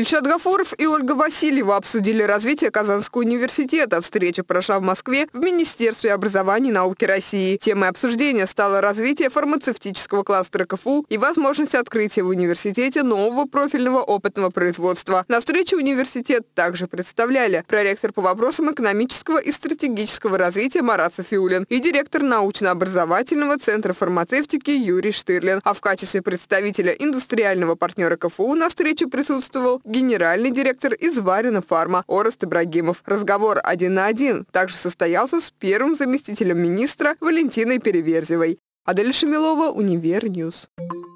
Ильшат Гафуров и Ольга Васильева обсудили развитие Казанского университета. Встреча прошла в Москве в Министерстве образования и науки России. Темой обсуждения стало развитие фармацевтического кластера КФУ и возможность открытия в университете нового профильного опытного производства. На встрече университет также представляли проректор по вопросам экономического и стратегического развития Марат Софиулин и директор научно-образовательного центра фармацевтики Юрий Штырлин. А в качестве представителя индустриального партнера КФУ на встрече присутствовал генеральный директор из Варина Фарма Орест Ибрагимов. Разговор один на один также состоялся с первым заместителем министра Валентиной Переверзевой. Адель Шамилова, Универньюз. Ньюс.